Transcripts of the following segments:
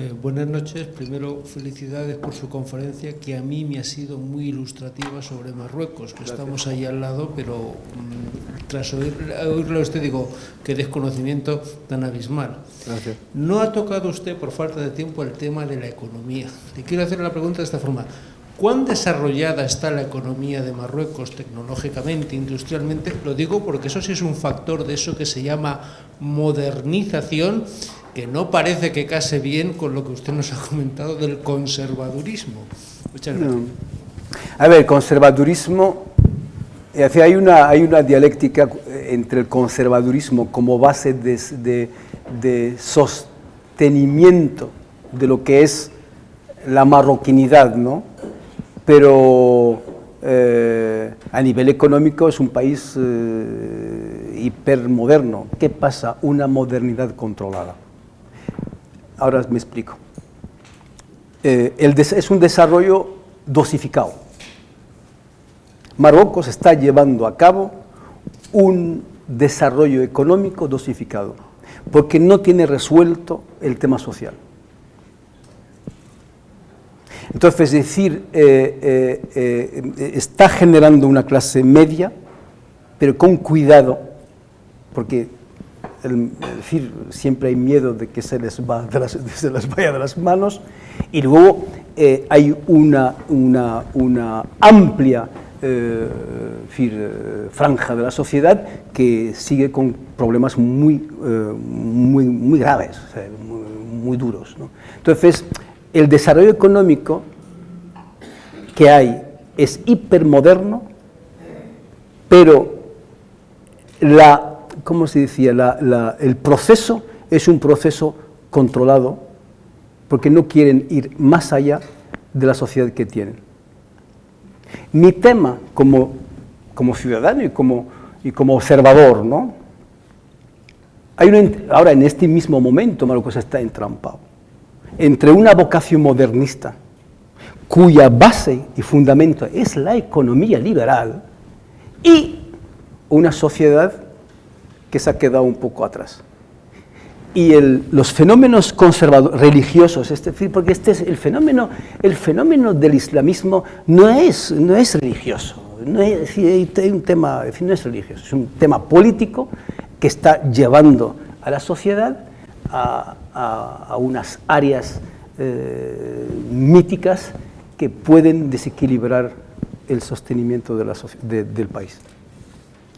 Eh, buenas noches. Primero, felicidades por su conferencia, que a mí me ha sido muy ilustrativa sobre Marruecos, que estamos ahí al lado, pero mm, tras oír, oírlo usted digo, qué desconocimiento tan abismal. Gracias. No ha tocado usted, por falta de tiempo, el tema de la economía. Le quiero hacer la pregunta de esta forma. ¿Cuán desarrollada está la economía de Marruecos tecnológicamente, industrialmente? Lo digo porque eso sí es un factor de eso que se llama modernización que no parece que case bien con lo que usted nos ha comentado del conservadurismo. Muchas gracias. A ver, conservadurismo, hay una, hay una dialéctica entre el conservadurismo como base de, de, sostenimiento de lo que es la marroquinidad, ¿no? Pero eh, a nivel económico es un país hipermoderno. ¿Qué pasa? Una modernidad controlada. Ahora me explico. Eh, es un desarrollo dosificado. Marruecos está llevando a cabo un desarrollo económico dosificado, porque no tiene resuelto el tema social. Entonces, es decir, eh, eh, está generando una clase media, pero con cuidado, porque decir, siempre hay miedo de que se les, va se les vaya de las manos, y luego eh, hay una, una, una amplia eh, eh, franja de la sociedad que sigue con problemas muy, muy, muy graves, muy, duros. Entonces, el desarrollo económico que hay es hipermoderno, pero la ¿cómo se decía? el proceso es un proceso controlado porque no quieren ir más allá de la sociedad que tienen. Mi tema como, como ciudadano y como, y como observador, ¿no? Ahora en este mismo momento Marruecos está entrampado entre una vocación modernista cuya base y fundamento es la economía liberal y una sociedad que se ha quedado un poco atrás. Y los fenómenos conservadores, religiosos, es decir, porque este es el fenómeno, el fenómeno del islamismo no es, no es religioso, no es, un tema, no es religioso, es un tema político que está llevando a la sociedad a, unas áreas eh, míticas que pueden desequilibrar el sostenimiento de la, del país.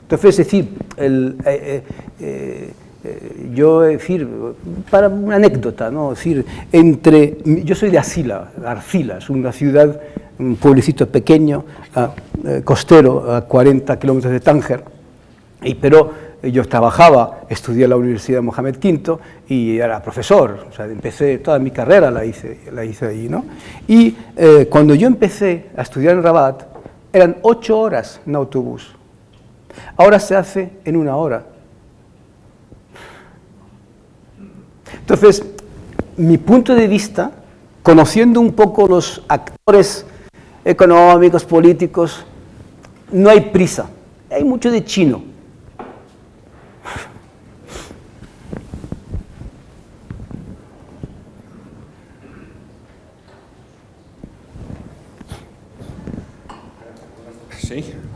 Entonces, es decir, el, eh, eh, eh, yo, decir, para una anécdota, ¿no? decir, entre, yo soy de Asila, Arcila, es una ciudad, un pueblecito pequeño, costero, a 40 kilómetros de Tánger, y, pero yo trabajaba, estudié en la Universidad Mohamed V y era profesor, o sea, empecé toda mi carrera la hice, la hice ahí, ¿no? Y cuando yo empecé a estudiar en Rabat, eran ocho horas en autobús, Ahora se hace en una hora. Entonces, mi punto de vista, conociendo un poco los actores económicos, políticos, no hay prisa, hay mucho de chino.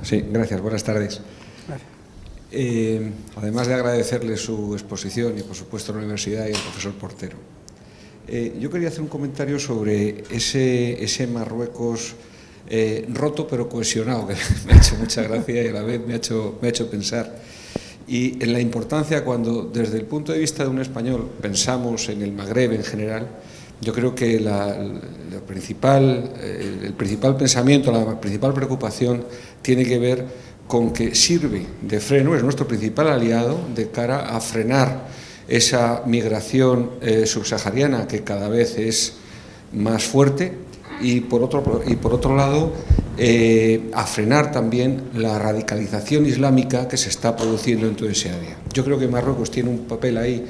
Sí, gracias, buenas tardes. Eh, además de agradecerle su exposición y por supuesto la universidad y al profesor Portero. Eh, yo quería hacer un comentario sobre ese, ese Marruecos eh, roto pero cohesionado, que me ha hecho mucha gracia y a la vez me ha hecho, me ha hecho pensar. Y en la importancia cuando desde el punto de vista de un español pensamos en el Magreb en general, yo creo que la, principal, el principal pensamiento, la principal preocupación tiene que ver con que sirve de freno, es nuestro principal aliado de cara a frenar esa migración eh, subsahariana que cada vez es más fuerte y por otro, y por otro lado eh, a frenar también la radicalización islámica que se está produciendo en todo ese área. Yo creo que Marruecos tiene un papel ahí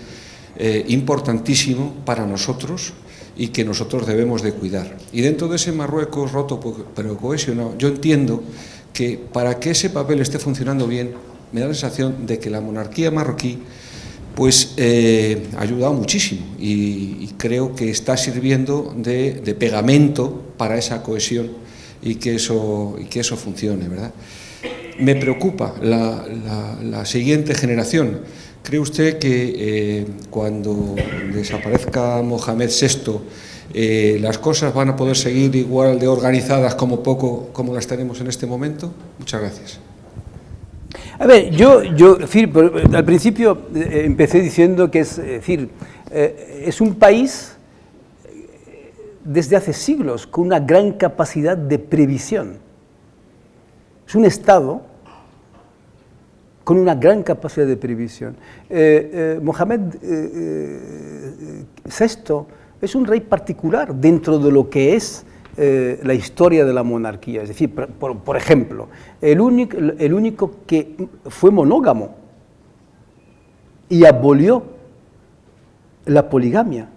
eh, importantísimo para nosotros y que nosotros debemos de cuidar. Y dentro de ese Marruecos roto pero cohesionado, yo entiendo que para que ese papel esté funcionando bien, me da la sensación de que la monarquía marroquí pues eh, ha ayudado muchísimo y, creo que está sirviendo de, pegamento para esa cohesión y que eso, y que eso funcione, ¿verdad? Me preocupa la, siguiente generación. ¿Cree usted que eh, cuando desaparezca Mohamed VI eh, las cosas van a poder seguir igual de organizadas como poco como las tenemos en este momento? Muchas gracias. A ver, yo, yo al principio eh, empecé diciendo que es, decir, es un país desde hace siglos con una gran capacidad de previsión. Es un Estado con una gran capacidad de previsión. Eh, eh, Mohamed VI eh, es un rey particular dentro de lo que es la historia de la monarquía. Es decir, por, ejemplo, el único, el único que fue monógamo y abolió la poligamia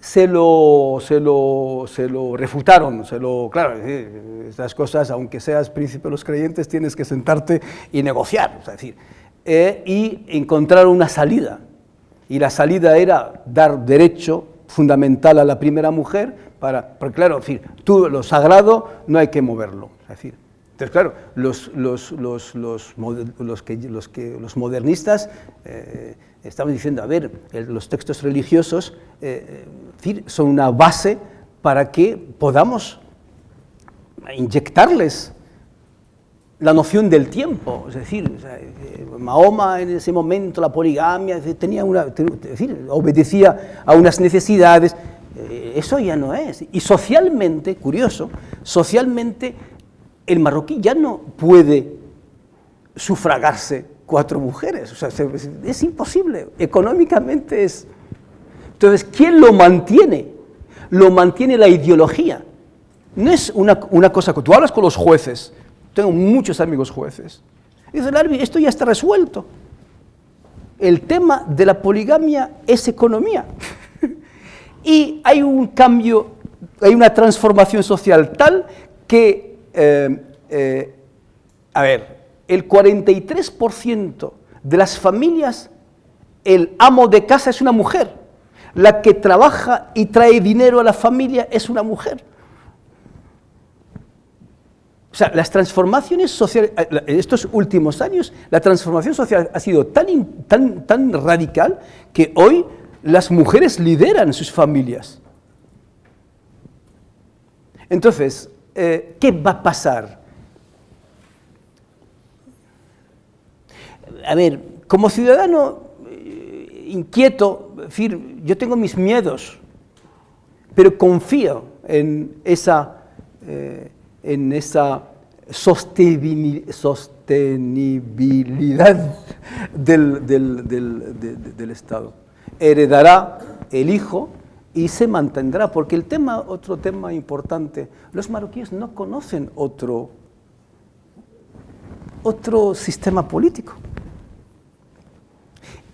se lo, se lo, se lo refutaron, se lo, claro, estas cosas, aunque seas príncipe de los creyentes, tienes que sentarte y negociar, es decir, eh, y encontrar una salida. Y la salida era dar derecho fundamental a la primera mujer, para, porque claro, decir, tú, lo sagrado no hay que moverlo, es decir, entonces, claro, los, los, los, los, que, que, modernistas eh, estaban diciendo, a ver, los textos religiosos eh, son una base para que podamos inyectarles la noción del tiempo, es decir, Mahoma en ese momento, la poligamia, tenía una, decir, obedecía a unas necesidades, eh, eso ya no es. Y socialmente, curioso, socialmente el marroquí ya no puede sufragarse cuatro mujeres, es imposible, económicamente es entonces, ¿quién lo mantiene? Lo mantiene la ideología. No es una, cosa que tú hablas con los jueces, tengo muchos amigos jueces, y dicen, esto ya está resuelto. El tema de la poligamia es economía. y hay un cambio, hay una transformación social tal que, eh, eh, a ver, el 43% de las familias, el amo de casa es una mujer. La que trabaja y trae dinero a la familia es una mujer. O sea, las transformaciones sociales, en eh, estos últimos años, la transformación social ha sido tan, tan, tan radical que hoy las mujeres lideran sus familias. Entonces, eh, ¿qué va a pasar? A ver, como ciudadano eh, inquieto, decir, yo tengo mis miedos, pero confío en esa, eh, en esa sostenibilidad del, del, Estado. Heredará el hijo y se mantendrá, porque el tema, otro tema importante, los marroquíes no conocen otro, otro sistema político.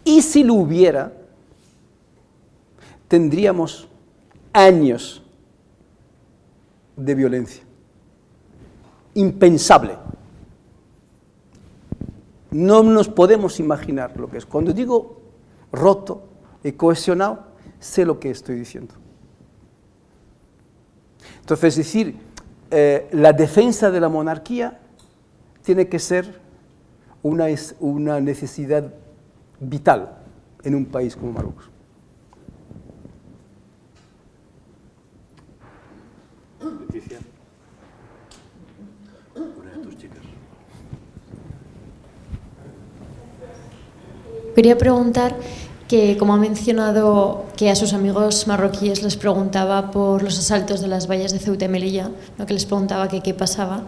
Y si lo hubiera, tendríamos años de violencia. Impensable. No nos podemos imaginar lo que es. Cuando digo roto y cohesionado, sé lo que estoy diciendo. Entonces, es decir, eh, la defensa de la monarquía tiene que ser una, una necesidad vital en un país como Marruecos. Quería preguntar que, como ha mencionado que a sus amigos marroquíes les preguntaba por los asaltos de las vallas de Ceuta y Melilla, que les preguntaba que qué pasaba,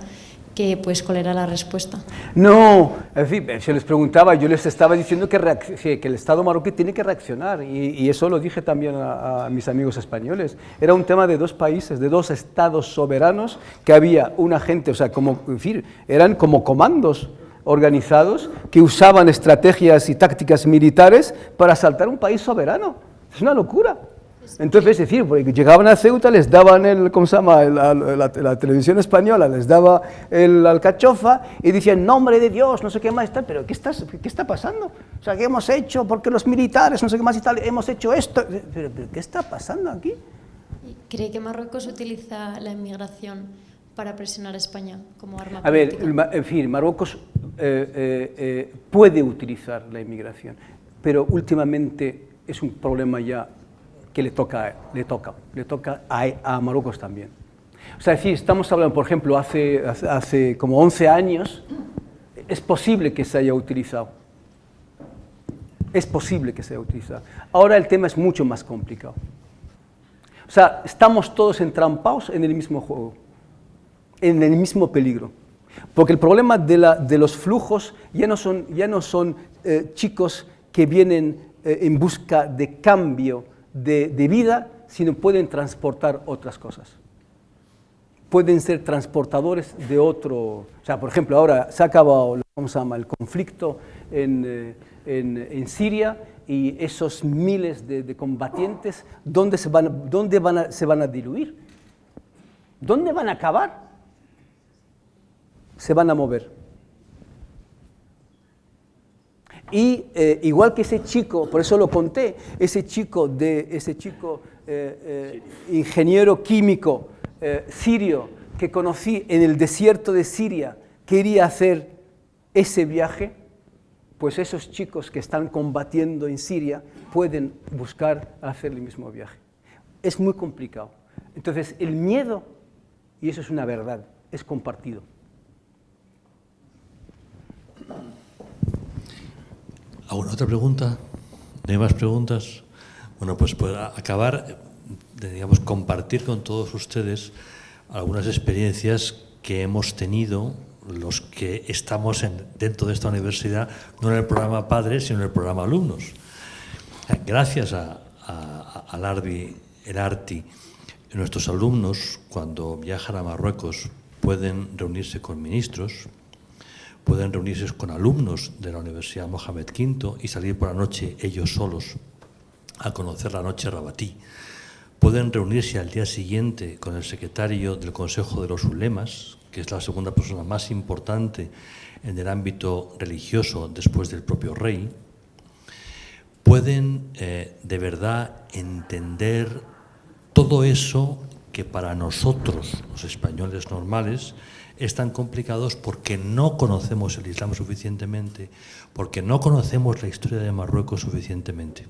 que, pues, cuál era la respuesta. No, en fin, si les preguntaba, yo les estaba diciendo que, que el Estado marroquí tiene que reaccionar, y, eso lo dije también a, a, mis amigos españoles. Era un tema de dos países, de dos estados soberanos, que había una gente, o sea, como, en fin, eran como comandos organizados que usaban estrategias y tácticas militares para asaltar un país soberano. Es una locura. Entonces, es decir, porque llegaban a Ceuta, les daban el, ¿cómo se llama? La, la, televisión española les daba el alcachofa y decían, nombre de Dios, no sé qué más tal, pero ¿qué, estás, ¿qué está pasando? O sea, ¿qué hemos hecho? Porque los militares, no sé qué más y tal, hemos hecho esto. ¿Pero, ¿qué está pasando aquí? ¿Cree que Marruecos utiliza la inmigración para presionar a España como arma A ver, en fin, Marruecos eh, eh, eh, puede utilizar la inmigración, pero últimamente es un problema ya que le toca, le toca, le toca a, Marruecos también. O sea, decir, estamos hablando, por ejemplo, hace, hace, como 11 años, es posible que se haya utilizado. Es posible que se haya utilizado. Ahora el tema es mucho más complicado. O sea, estamos todos entrampados en el mismo juego, en el mismo peligro. Porque el problema de, la, de los flujos ya no son, ya no son eh, chicos que vienen eh, en busca de cambio de, vida, sino pueden transportar otras cosas. Pueden ser transportadores de otro... O sea, por ejemplo, ahora se ha acabado ¿cómo se llama? el conflicto en, eh, en, Siria y esos miles de, combatientes, ¿dónde, se van, dónde van se van a diluir? ¿Dónde van a acabar? Se van a mover. Y eh, igual que ese chico, por eso lo conté, ese chico, de, ese chico eh, eh, ingeniero químico sirio que conocí en el desierto de Siria, quería hacer ese viaje, pues esos chicos que están combatiendo en Siria pueden buscar hacer el mismo viaje. Es muy complicado. Entonces, el miedo, y eso es una verdad, es compartido. ¿Alguna otra pregunta? ¿No hay más preguntas? Bueno, pues para acabar, digamos, compartir con todos ustedes algunas experiencias que hemos tenido los que estamos dentro de esta universidad, no en el programa Padres, sino en el programa Alumnos. Gracias a, al ARBI, el ARTI, nuestros alumnos, cuando viajan a Marruecos, pueden reunirse con ministros, pueden reunirse con alumnos de la Universidad Mohamed V y salir por la noche ellos solos a conocer la noche rabatí. Pueden reunirse al día siguiente con el secretario del Consejo de los Ulemas, que es la segunda persona más importante en el ámbito religioso después del propio rey. Pueden eh, de verdad entender todo eso que para nosotros, los españoles normales, están complicados porque no conocemos el Islam suficientemente, porque no conocemos la historia de Marruecos suficientemente.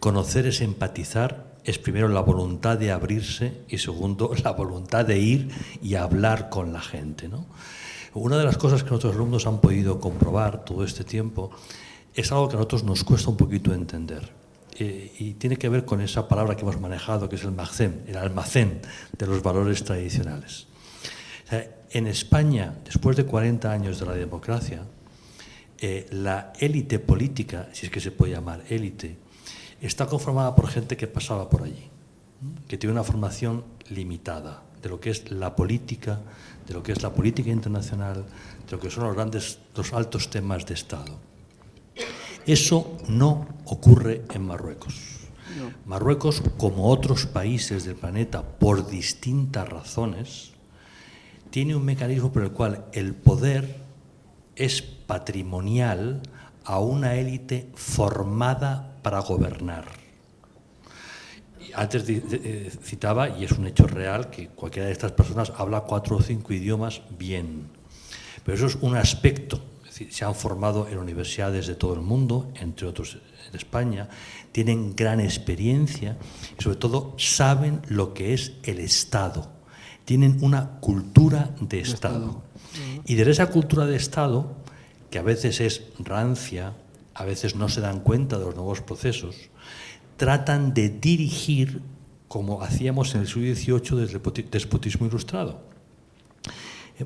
Conocer es empatizar, es primero la voluntad de abrirse y segundo la voluntad de ir y hablar con la gente. Una de las cosas que nuestros alumnos han podido comprobar todo este tiempo es algo que a nosotros nos cuesta un poquito entender. Eh, y tiene que ver con esa palabra que hemos manejado, que es el magcén, el almacén de los valores tradicionales. En España, después de 40 años de la democracia, eh, la élite política, si es que se puede llamar élite, está conformada por gente que pasaba por allí, que tiene una formación limitada de lo que es la política, de lo que es la política internacional, de lo que son los grandes, los altos temas de Estado. Eso no ocurre en Marruecos. Marruecos, como otros países del planeta, por distintas razones, tiene un mecanismo por el cual el poder es patrimonial a una élite formada para gobernar. Antes eh, citaba, y es un hecho real, que cualquiera de estas personas habla cuatro o cinco idiomas bien. Pero eso es un aspecto. Se han formado en universidades de todo el mundo, entre otros en España, tienen gran experiencia y sobre todo saben lo que es el Estado tienen una cultura de Estado. Y de esa cultura de Estado, que a veces es rancia, a veces no se dan cuenta de los nuevos procesos, tratan de dirigir como hacíamos en el siglo XVIII desde el despotismo ilustrado.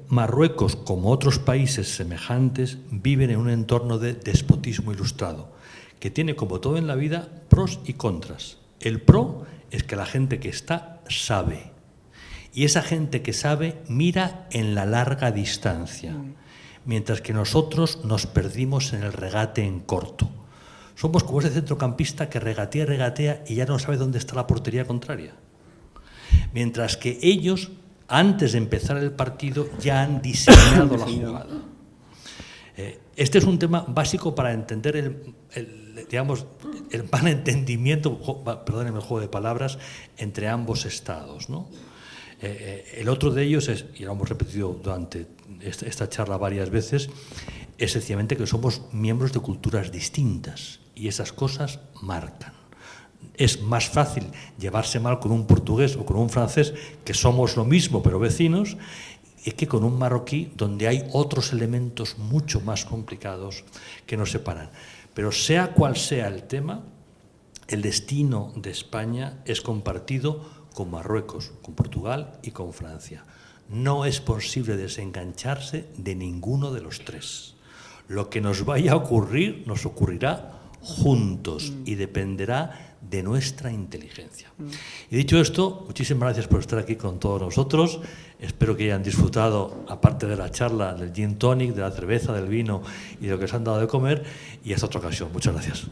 Marruecos, como otros países semejantes, viven en un entorno de despotismo ilustrado, que tiene, como todo en la vida, pros y contras. El pro es que la gente que está sabe, y esa gente que sabe mira en la larga distancia, mientras que nosotros nos perdimos en el regate en corto. Somos como ese centrocampista que regatea, regatea y ya no sabe dónde está la portería contraria. Mientras que ellos, antes de empezar el partido, ya han diseñado la jugada. Eh, este es un tema básico para entender el, digamos, el malentendimiento, perdónenme el juego de palabras, entre ambos estados. ¿no? Eh, eh, el otro de ellos es, y lo hemos repetido durante esta charla varias veces, es sencillamente que somos miembros de culturas distintas y esas cosas marcan. Es más fácil llevarse mal con un portugués o con un francés, que somos lo mismo pero vecinos, que con un marroquí donde hay otros elementos mucho más complicados que nos separan. Pero sea cual sea el tema, el destino de España es compartido con Marruecos, con Portugal y con Francia. No es posible desengancharse de ninguno de los tres. Lo que nos vaya a ocurrir nos ocurrirá juntos y dependerá de nuestra inteligencia. Y dicho esto, muchísimas gracias por estar aquí con todos nosotros. Espero que hayan disfrutado, aparte de la charla, del gin tonic, de la cerveza, del vino y de lo que se han dado de comer. Y hasta otra ocasión. Muchas gracias.